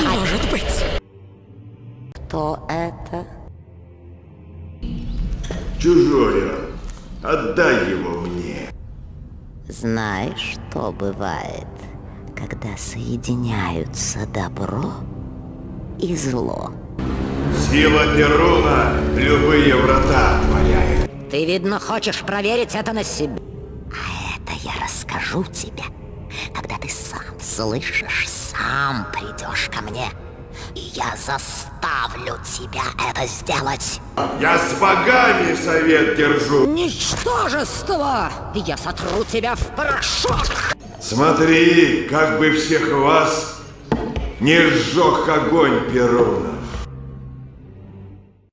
Не может быть. Кто это? Чужой он. Отдай его мне. Знаешь, что бывает, когда соединяются добро и зло? Сила Перуна любые врата отворяет. Ты, видно, хочешь проверить это на себе. А это я расскажу тебе, ты сам слышишь, сам придешь ко мне. И я заставлю тебя это сделать. Я с богами совет держу. Ничтожество! Я сотру тебя в порошок! Смотри, как бы всех вас не сжег огонь Перуна.